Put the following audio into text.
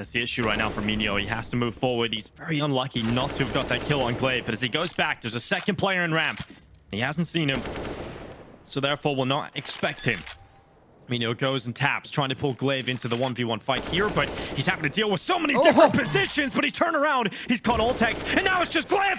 That's the issue right now for Mino. He has to move forward. He's very unlucky not to have got that kill on Glaive. But as he goes back, there's a second player in ramp. He hasn't seen him. So therefore, will not expect him. Mino goes and taps, trying to pull Glaive into the 1v1 fight here, but he's having to deal with so many oh. different positions, but he turned around, he's caught Ultex, and now it's just Glaive